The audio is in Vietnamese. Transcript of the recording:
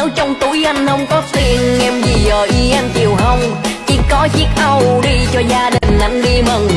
nếu trong túi anh không có tiền, em gì giờ y em chịu không? Chỉ có chiếc âu đi cho gia đình anh đi mừng.